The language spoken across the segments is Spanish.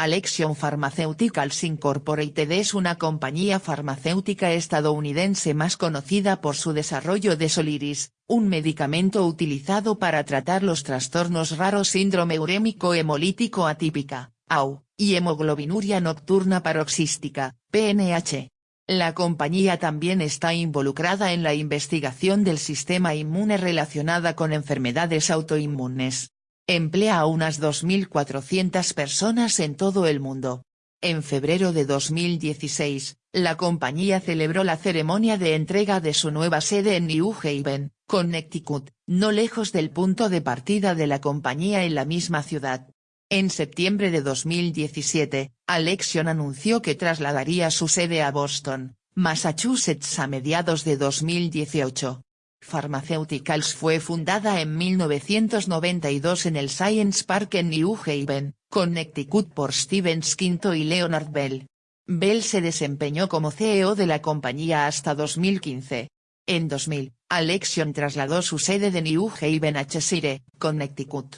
Alexion Pharmaceuticals Incorporated es una compañía farmacéutica estadounidense más conocida por su desarrollo de Soliris, un medicamento utilizado para tratar los trastornos raros síndrome urémico hemolítico atípica, AU, y hemoglobinuria nocturna paroxística, PNH. La compañía también está involucrada en la investigación del sistema inmune relacionada con enfermedades autoinmunes. Emplea a unas 2.400 personas en todo el mundo. En febrero de 2016, la compañía celebró la ceremonia de entrega de su nueva sede en New Haven, Connecticut, no lejos del punto de partida de la compañía en la misma ciudad. En septiembre de 2017, Alexion anunció que trasladaría su sede a Boston, Massachusetts a mediados de 2018. Pharmaceuticals fue fundada en 1992 en el Science Park en New Haven, Connecticut por Steven Skinto y Leonard Bell. Bell se desempeñó como CEO de la compañía hasta 2015. En 2000, Alexion trasladó su sede de New Haven a Cheshire, Connecticut.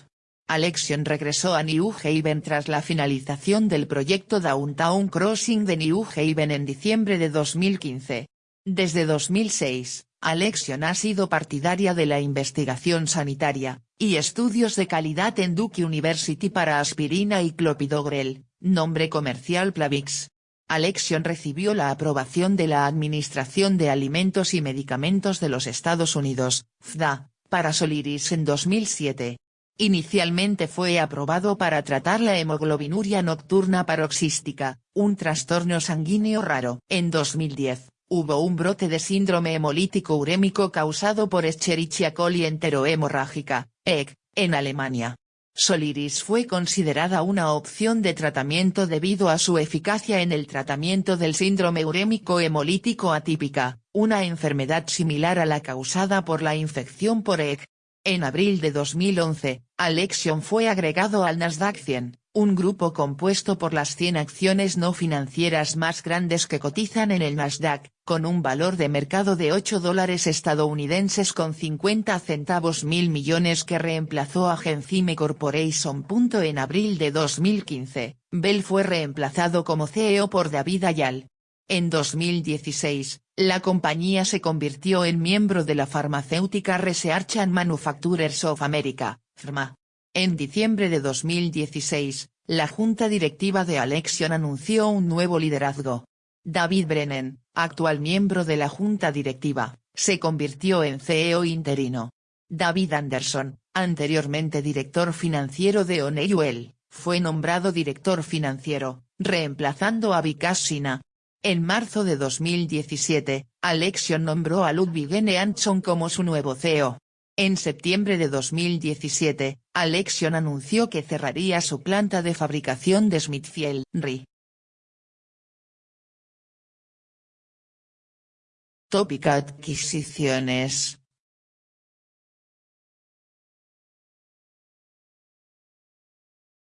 Alexion regresó a New Haven tras la finalización del proyecto Downtown Crossing de New Haven en diciembre de 2015. Desde 2006, Alexion ha sido partidaria de la investigación sanitaria, y estudios de calidad en Duke University para aspirina y clopidogrel, nombre comercial Plavix. Alexion recibió la aprobación de la Administración de Alimentos y Medicamentos de los Estados Unidos, FDA, para Soliris en 2007. Inicialmente fue aprobado para tratar la hemoglobinuria nocturna paroxística, un trastorno sanguíneo raro. En 2010, hubo un brote de síndrome hemolítico urémico causado por Escherichia coli enterohemorrágica, EC, en Alemania. Soliris fue considerada una opción de tratamiento debido a su eficacia en el tratamiento del síndrome urémico hemolítico atípica, una enfermedad similar a la causada por la infección por EC. En abril de 2011, Alexion fue agregado al Nasdaq 100, un grupo compuesto por las 100 acciones no financieras más grandes que cotizan en el Nasdaq, con un valor de mercado de 8 dólares estadounidenses con 50 centavos mil millones que reemplazó a Genzime Corporation. En abril de 2015, Bell fue reemplazado como CEO por David Ayal. En 2016, la compañía se convirtió en miembro de la farmacéutica Research and Manufacturers of America, FRMA. En diciembre de 2016, la junta directiva de Alexion anunció un nuevo liderazgo. David Brennan, actual miembro de la junta directiva, se convirtió en CEO interino. David Anderson, anteriormente director financiero de Honeywell, fue nombrado director financiero, reemplazando a Vikas Sina. En marzo de 2017, Alexion nombró a Ludwig N. Anson como su nuevo CEO. En septiembre de 2017, Alexion anunció que cerraría su planta de fabricación de Smithfield, RI. Tópica Adquisiciones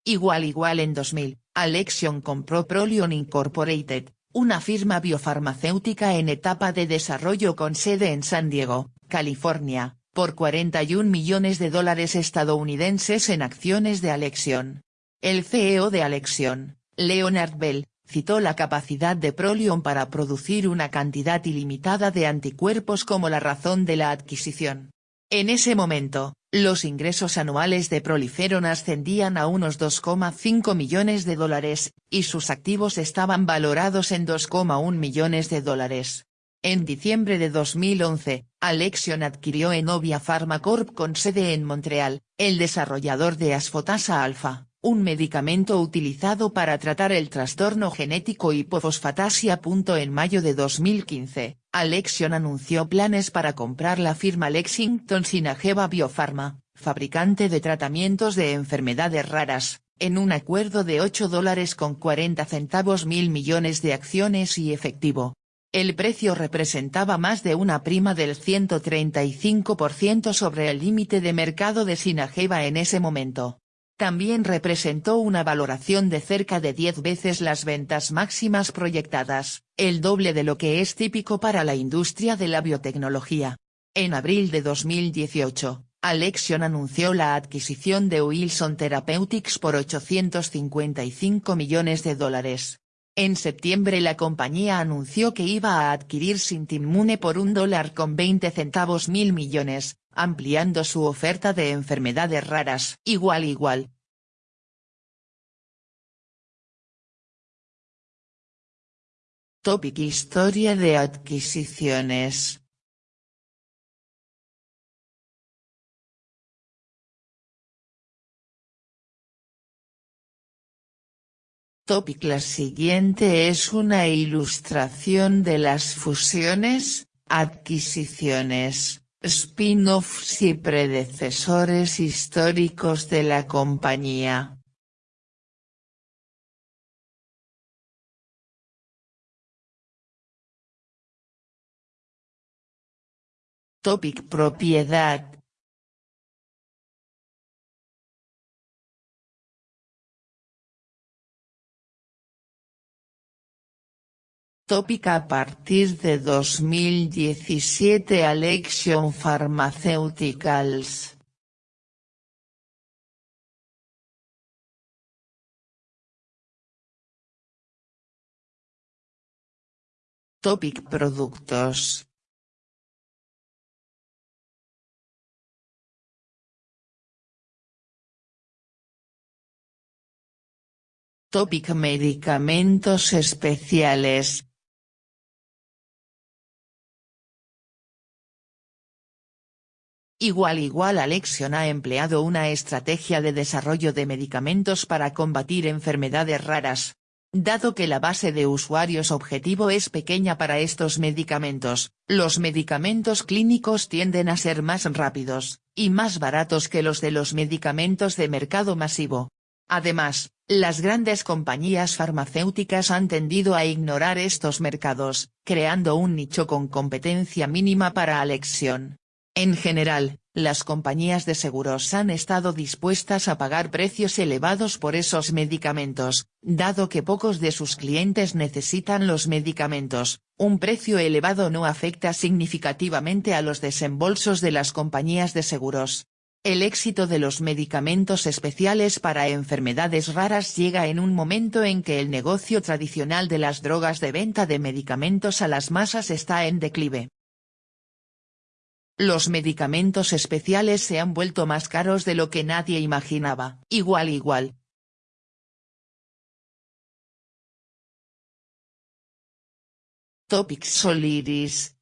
Igual igual en 2000, Alexion compró Prolion Incorporated, una firma biofarmacéutica en etapa de desarrollo con sede en San Diego, California, por 41 millones de dólares estadounidenses en acciones de Alexion. El CEO de Alexion, Leonard Bell, citó la capacidad de Prolion para producir una cantidad ilimitada de anticuerpos como la razón de la adquisición. En ese momento, los ingresos anuales de Proliferon ascendían a unos 2,5 millones de dólares, y sus activos estaban valorados en 2,1 millones de dólares. En diciembre de 2011, Alexion adquirió Enovia Pharma Corp con sede en Montreal, el desarrollador de asfotasa alfa, un medicamento utilizado para tratar el trastorno genético hipofosfatasia. En mayo de 2015, Alexion anunció planes para comprar la firma Lexington Sinageva Biopharma, fabricante de tratamientos de enfermedades raras, en un acuerdo de 8 dólares con 40 centavos mil millones de acciones y efectivo. El precio representaba más de una prima del 135% sobre el límite de mercado de Sinageva en ese momento. También representó una valoración de cerca de 10 veces las ventas máximas proyectadas, el doble de lo que es típico para la industria de la biotecnología. En abril de 2018, Alexion anunció la adquisición de Wilson Therapeutics por 855 millones de dólares. En septiembre la compañía anunció que iba a adquirir Sintimmune por un dólar con 20 centavos mil millones, ampliando su oferta de enfermedades raras. Igual igual. Topic Historia de adquisiciones Topic. La siguiente es una ilustración de las fusiones, adquisiciones, spin-offs y predecesores históricos de la compañía. Topic. Propiedad Tópica a partir de 2017 Alexion Pharmaceuticals. Topic Productos Topic Medicamentos especiales Igual igual Alexion ha empleado una estrategia de desarrollo de medicamentos para combatir enfermedades raras. Dado que la base de usuarios objetivo es pequeña para estos medicamentos, los medicamentos clínicos tienden a ser más rápidos, y más baratos que los de los medicamentos de mercado masivo. Además, las grandes compañías farmacéuticas han tendido a ignorar estos mercados, creando un nicho con competencia mínima para Alexion. En general, las compañías de seguros han estado dispuestas a pagar precios elevados por esos medicamentos, dado que pocos de sus clientes necesitan los medicamentos, un precio elevado no afecta significativamente a los desembolsos de las compañías de seguros. El éxito de los medicamentos especiales para enfermedades raras llega en un momento en que el negocio tradicional de las drogas de venta de medicamentos a las masas está en declive. Los medicamentos especiales se han vuelto más caros de lo que nadie imaginaba. Igual igual. Topic Soliris.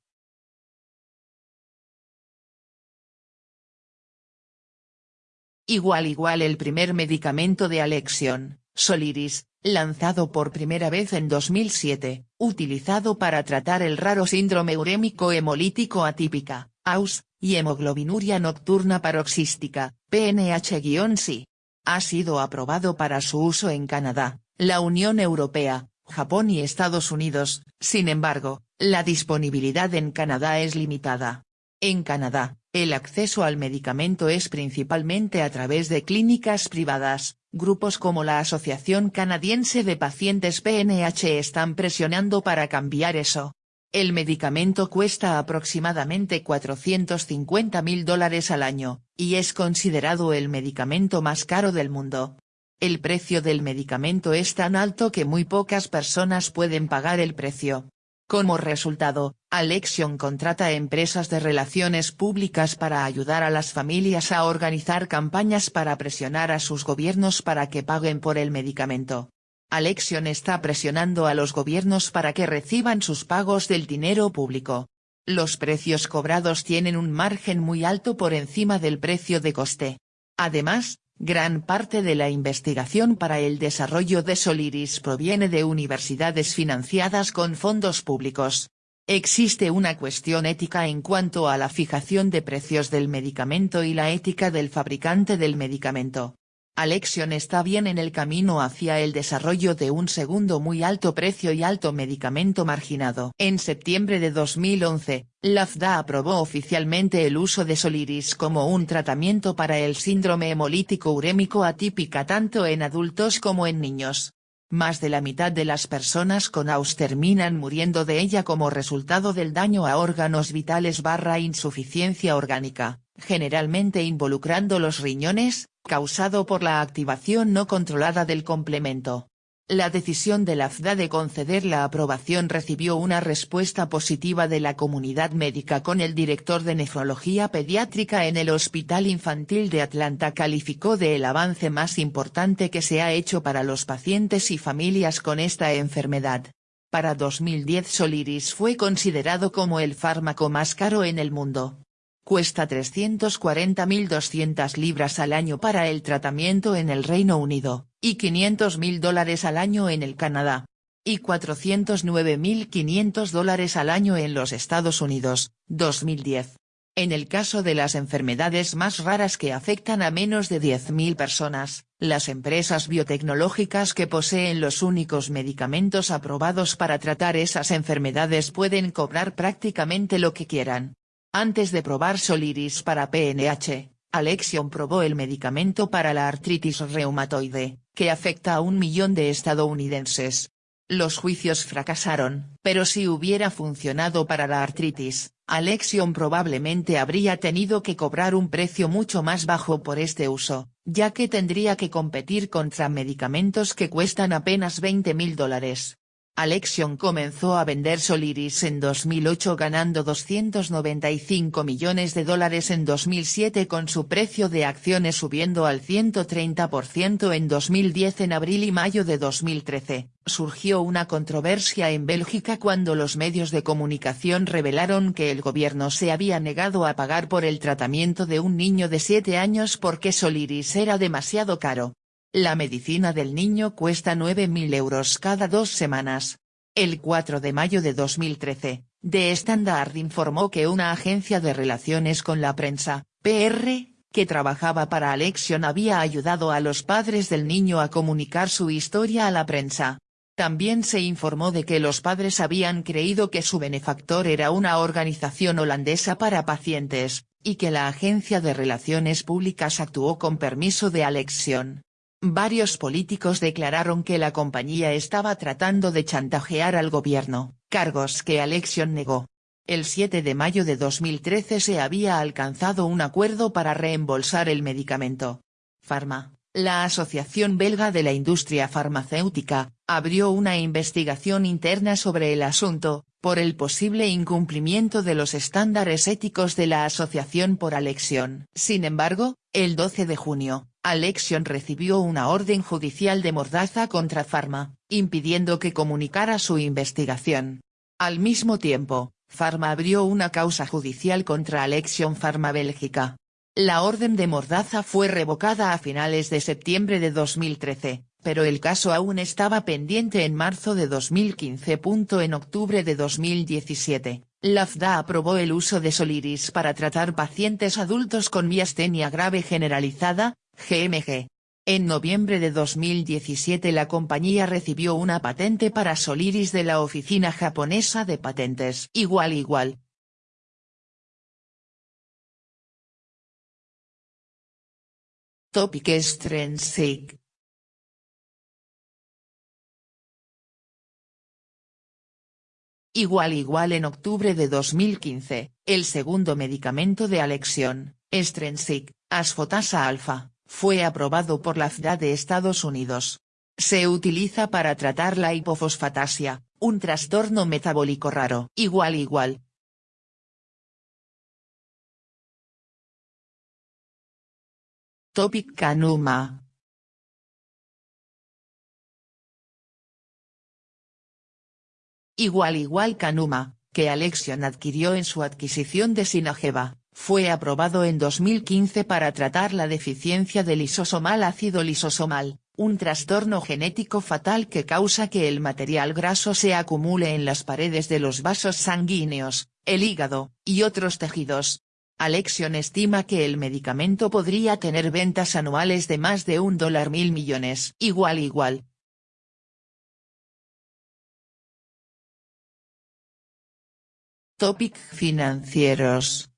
Igual igual el primer medicamento de Alexion, Soliris, lanzado por primera vez en 2007, utilizado para tratar el raro síndrome urémico hemolítico atípica, AUS, y hemoglobinuria nocturna paroxística, PNH-C. Ha sido aprobado para su uso en Canadá, la Unión Europea, Japón y Estados Unidos, sin embargo, la disponibilidad en Canadá es limitada. En Canadá, el acceso al medicamento es principalmente a través de clínicas privadas, grupos como la Asociación Canadiense de Pacientes PNH están presionando para cambiar eso. El medicamento cuesta aproximadamente 450 mil dólares al año, y es considerado el medicamento más caro del mundo. El precio del medicamento es tan alto que muy pocas personas pueden pagar el precio. Como resultado, Alexion contrata empresas de relaciones públicas para ayudar a las familias a organizar campañas para presionar a sus gobiernos para que paguen por el medicamento. Alexion está presionando a los gobiernos para que reciban sus pagos del dinero público. Los precios cobrados tienen un margen muy alto por encima del precio de coste. Además, gran parte de la investigación para el desarrollo de Soliris proviene de universidades financiadas con fondos públicos. Existe una cuestión ética en cuanto a la fijación de precios del medicamento y la ética del fabricante del medicamento. Alexion está bien en el camino hacia el desarrollo de un segundo muy alto precio y alto medicamento marginado. En septiembre de 2011, la FDA aprobó oficialmente el uso de Soliris como un tratamiento para el síndrome hemolítico urémico atípica tanto en adultos como en niños. Más de la mitad de las personas con AUS terminan muriendo de ella como resultado del daño a órganos vitales barra insuficiencia orgánica. generalmente involucrando los riñones, causado por la activación no controlada del complemento. La decisión de la FDA de conceder la aprobación recibió una respuesta positiva de la comunidad médica con el director de nefrología pediátrica en el Hospital Infantil de Atlanta calificó de el avance más importante que se ha hecho para los pacientes y familias con esta enfermedad. Para 2010 Soliris fue considerado como el fármaco más caro en el mundo. Cuesta 340.200 libras al año para el tratamiento en el Reino Unido, y 500.000 dólares al año en el Canadá. Y 409.500 dólares al año en los Estados Unidos, 2010. En el caso de las enfermedades más raras que afectan a menos de 10.000 personas, las empresas biotecnológicas que poseen los únicos medicamentos aprobados para tratar esas enfermedades pueden cobrar prácticamente lo que quieran. Antes de probar Soliris para PNH, Alexion probó el medicamento para la artritis reumatoide, que afecta a un millón de estadounidenses. Los juicios fracasaron, pero si hubiera funcionado para la artritis, Alexion probablemente habría tenido que cobrar un precio mucho más bajo por este uso, ya que tendría que competir contra medicamentos que cuestan apenas 20 mil dólares. Alexion comenzó a vender Soliris en 2008 ganando 295 millones de dólares en 2007 con su precio de acciones subiendo al 130% en 2010 en abril y mayo de 2013, surgió una controversia en Bélgica cuando los medios de comunicación revelaron que el gobierno se había negado a pagar por el tratamiento de un niño de 7 años porque Soliris era demasiado caro. La medicina del niño cuesta 9.000 euros cada dos semanas. El 4 de mayo de 2013, The Standard informó que una agencia de relaciones con la prensa, PR, que trabajaba para Alexion había ayudado a los padres del niño a comunicar su historia a la prensa. También se informó de que los padres habían creído que su benefactor era una organización holandesa para pacientes, y que la agencia de relaciones públicas actuó con permiso de Alexion. Varios políticos declararon que la compañía estaba tratando de chantajear al gobierno, cargos que Alexion negó. El 7 de mayo de 2013 se había alcanzado un acuerdo para reembolsar el medicamento. Pharma, la Asociación Belga de la Industria Farmacéutica, abrió una investigación interna sobre el asunto, por el posible incumplimiento de los estándares éticos de la asociación por Alexion. Sin embargo, el 12 de junio, Alexion recibió una orden judicial de mordaza contra Pharma, impidiendo que comunicara su investigación. Al mismo tiempo, Pharma abrió una causa judicial contra Alexion Pharma Bélgica. La orden de mordaza fue revocada a finales de septiembre de 2013, pero el caso aún estaba pendiente en marzo de 2015. En octubre de 2017, la FDA aprobó el uso de Soliris para tratar pacientes adultos con miastenia grave generalizada, GMG. En noviembre de 2017 la compañía recibió una patente para Soliris de la Oficina Japonesa de Patentes. Igual igual. Topic Extrinsic. Igual igual en octubre de 2015, el segundo medicamento de Alexion, Strensic, asfotasa alfa, fue aprobado por la FDA de Estados Unidos. Se utiliza para tratar la hipofosfatasia, un trastorno metabólico raro. Igual igual. Topic Canuma. Igual igual Canuma, que Alexion adquirió en su adquisición de Sinageva. Fue aprobado en 2015 para tratar la deficiencia de lisosomal ácido lisosomal, un trastorno genético fatal que causa que el material graso se acumule en las paredes de los vasos sanguíneos, el hígado, y otros tejidos. Alexion estima que el medicamento podría tener ventas anuales de más de un dólar mil millones. Igual igual. Topic financieros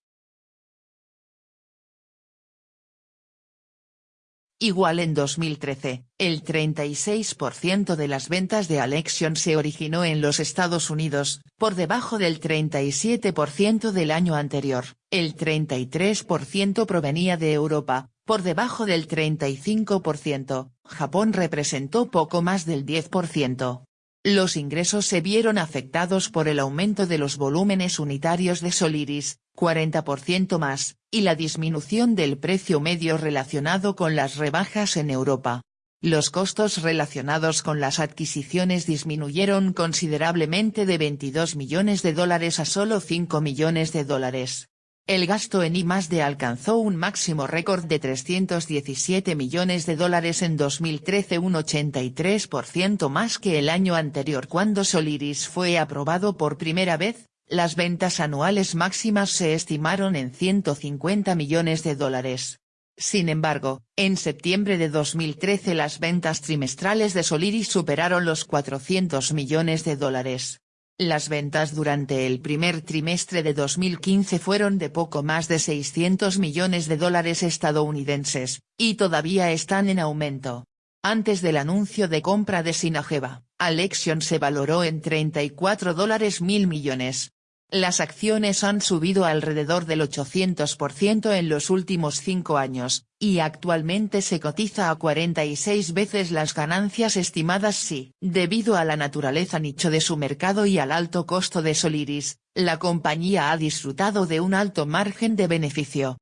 igual en 2013, el 36% de las ventas de Alexion se originó en los Estados Unidos, por debajo del 37% del año anterior, el 33% provenía de Europa, por debajo del 35%, Japón representó poco más del 10%. Los ingresos se vieron afectados por el aumento de los volúmenes unitarios de Soliris, 40% más, y la disminución del precio medio relacionado con las rebajas en Europa. Los costos relacionados con las adquisiciones disminuyeron considerablemente de 22 millones de dólares a solo 5 millones de dólares. El gasto en I+D alcanzó un máximo récord de 317 millones de dólares en 2013 un 83% más que el año anterior cuando Soliris fue aprobado por primera vez, las ventas anuales máximas se estimaron en 150 millones de dólares. Sin embargo, en septiembre de 2013 las ventas trimestrales de Soliris superaron los 400 millones de dólares. Las ventas durante el primer trimestre de 2015 fueron de poco más de 600 millones de dólares estadounidenses, y todavía están en aumento. Antes del anuncio de compra de Sinageva, Alexion se valoró en 34 dólares mil millones, las acciones han subido alrededor del 800% en los últimos cinco años, y actualmente se cotiza a 46 veces las ganancias estimadas si, debido a la naturaleza nicho de su mercado y al alto costo de Soliris, la compañía ha disfrutado de un alto margen de beneficio.